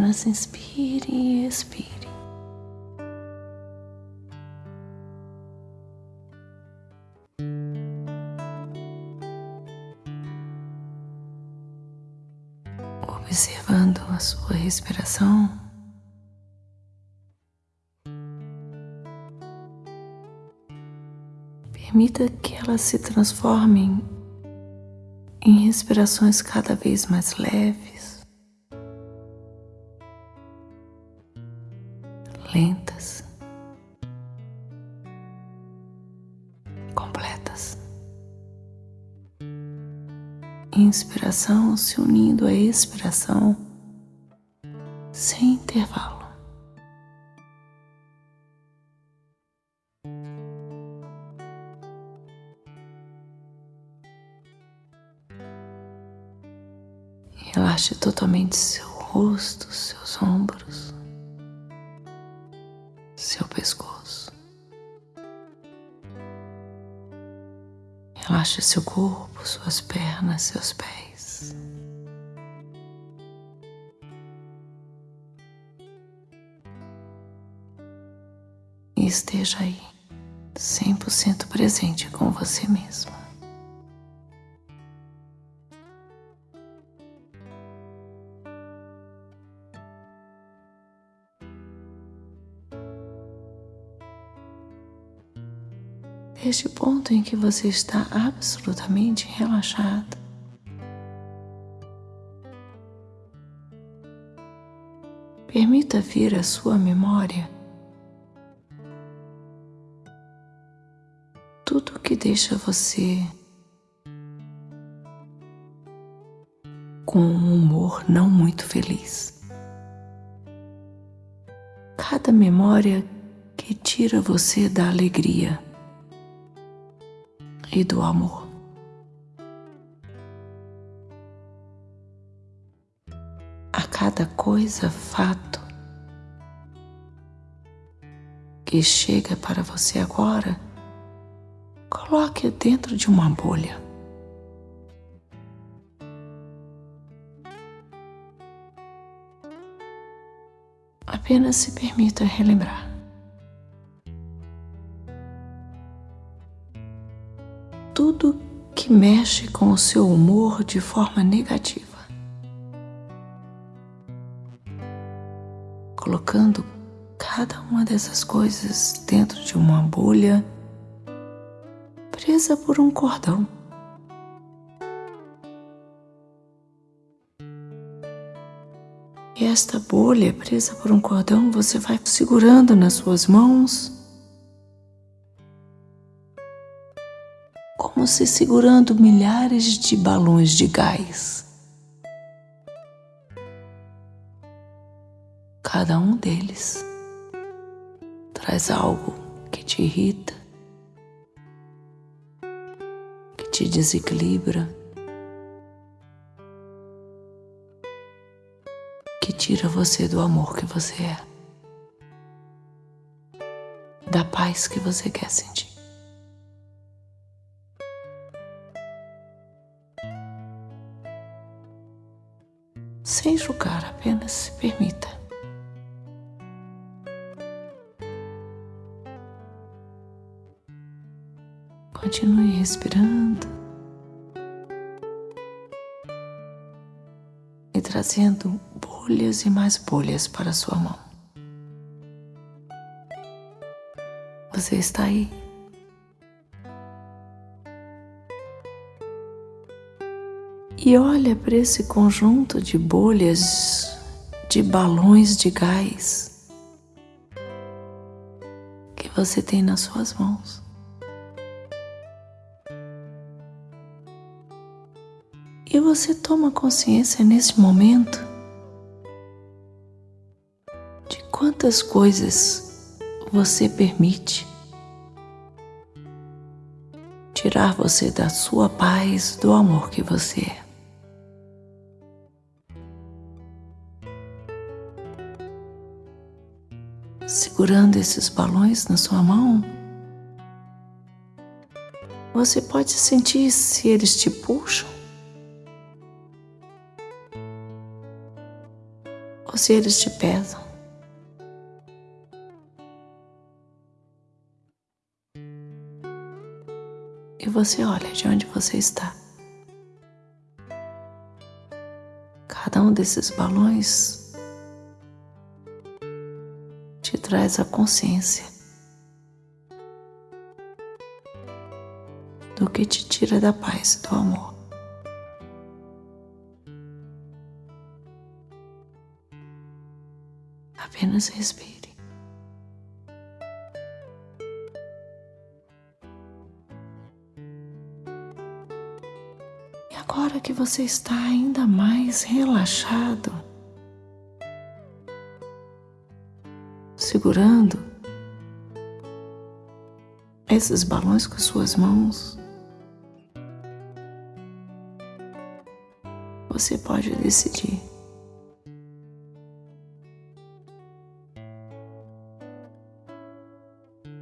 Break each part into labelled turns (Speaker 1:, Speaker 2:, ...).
Speaker 1: Apenas inspire e expire. Observando a sua respiração. Permita que elas se transformem em respirações cada vez mais leves, completas. Inspiração se unindo à expiração sem intervalo. Relaxe totalmente seu rosto, seus ombros, seu pescoço. Relaxe seu corpo, suas pernas, seus pés. E esteja aí, 100% presente com você mesmo. Este ponto em que você está absolutamente relaxado. Permita vir à sua memória tudo que deixa você com um humor não muito feliz. Cada memória que tira você da alegria e do amor. A cada coisa, fato que chega para você agora, coloque dentro de uma bolha. Apenas se permita relembrar. Tudo que mexe com o seu humor de forma negativa. Colocando cada uma dessas coisas dentro de uma bolha presa por um cordão. E esta bolha presa por um cordão você vai segurando nas suas mãos se segurando milhares de balões de gás. Cada um deles traz algo que te irrita, que te desequilibra, que tira você do amor que você é, da paz que você quer sentir. Sem julgar, apenas se permita. Continue respirando e trazendo bolhas e mais bolhas para sua mão. Você está aí. E olha para esse conjunto de bolhas, de balões de gás que você tem nas suas mãos. E você toma consciência nesse momento de quantas coisas você permite tirar você da sua paz, do amor que você é. Segurando esses balões na sua mão, você pode sentir se eles te puxam ou se eles te pesam. E você olha de onde você está. Cada um desses balões traz a consciência do que te tira da paz e do amor. Apenas respire. E agora que você está ainda mais relaxado, segurando esses balões com suas mãos, você pode decidir.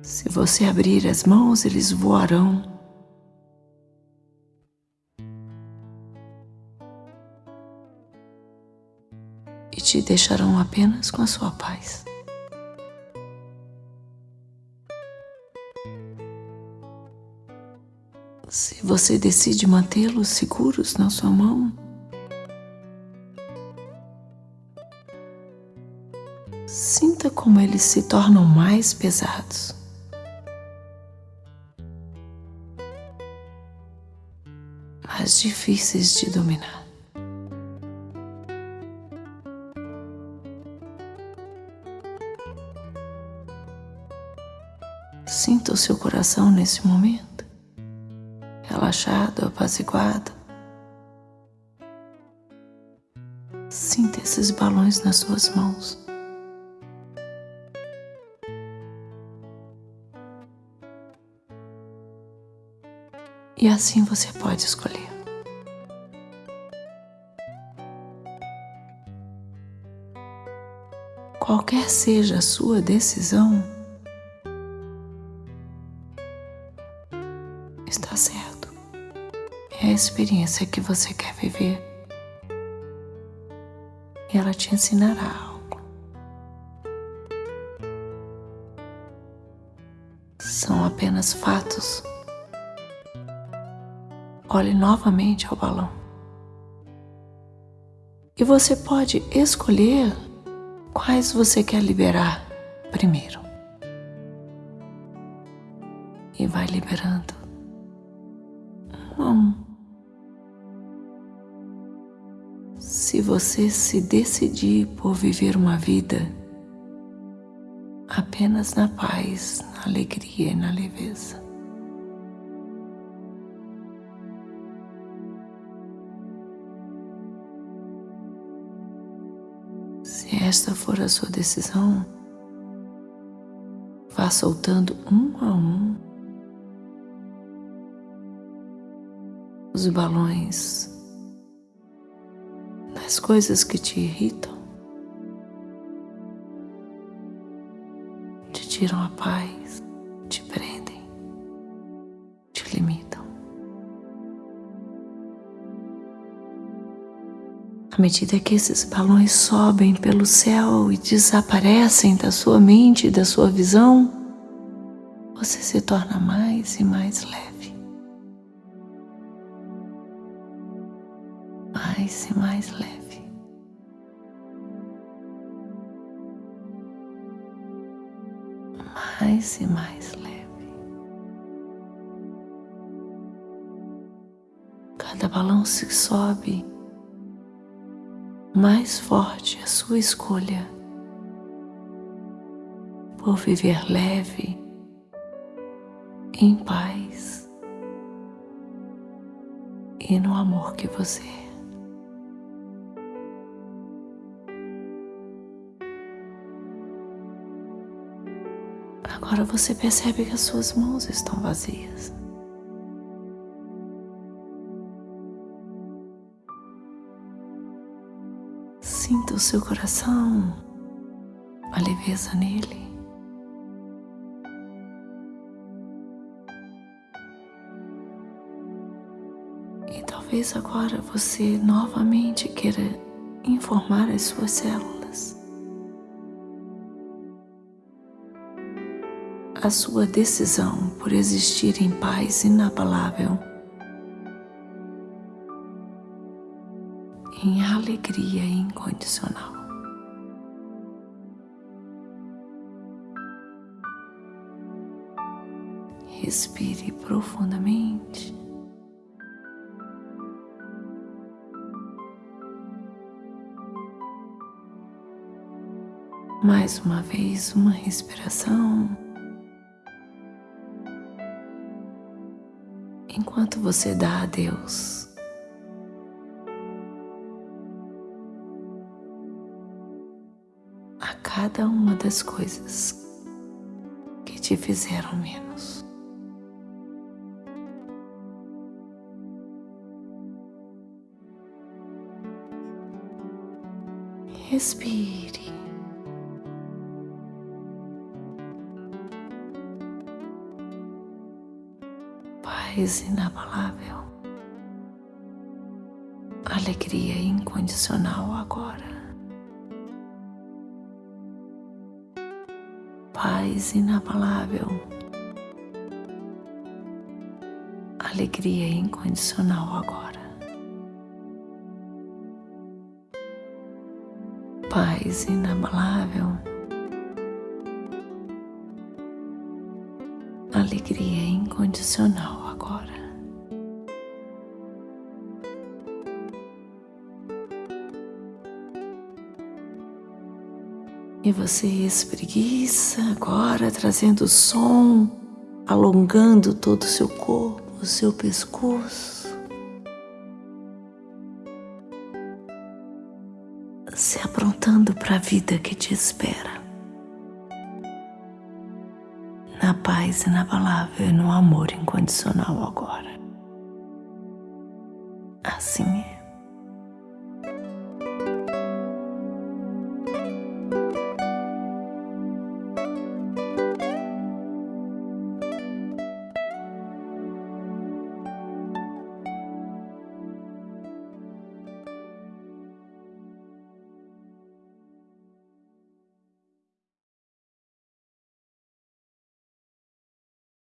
Speaker 1: Se você abrir as mãos, eles voarão. E te deixarão apenas com a sua paz. Você decide mantê-los seguros na sua mão, sinta como eles se tornam mais pesados. Mais difíceis de dominar. Sinta o seu coração nesse momento, relaxado, apaziguado. Sinta esses balões nas suas mãos. E assim você pode escolher. Qualquer seja a sua decisão, está certo. É a experiência que você quer viver. E ela te ensinará algo. São apenas fatos olhe novamente ao balão. E você pode escolher quais você quer liberar primeiro. E vai liberando um a um. Se você se decidir por viver uma vida apenas na paz, na alegria e na leveza, Se esta for a sua decisão, vá soltando um a um os balões das coisas que te irritam, te tiram a paz, te prendem, te limitam. À medida que esses balões sobem pelo céu e desaparecem da sua mente e da sua visão, você se torna mais e mais leve. Mais e mais leve. Mais e mais leve. Cada balão se sobe mais forte a sua escolha por viver leve, em paz e no amor que você é. Agora você percebe que as suas mãos estão vazias. Sinta o seu coração, a leveza nele. E talvez agora você novamente queira informar as suas células a sua decisão por existir em paz inabalável, em alegria incondicional. Respire profundamente. Mais uma vez, uma respiração. Enquanto você dá a Deus a cada uma das coisas que te fizeram menos. Respire. Paz inabalável. Alegria incondicional agora. Paz inabalável. Alegria incondicional agora. paz inabalável, alegria incondicional agora. E você espreguiça agora, trazendo som, alongando todo o seu corpo, o seu pescoço. se aprontando para a vida que te espera. Na paz inabalável e no amor incondicional agora. Assim é.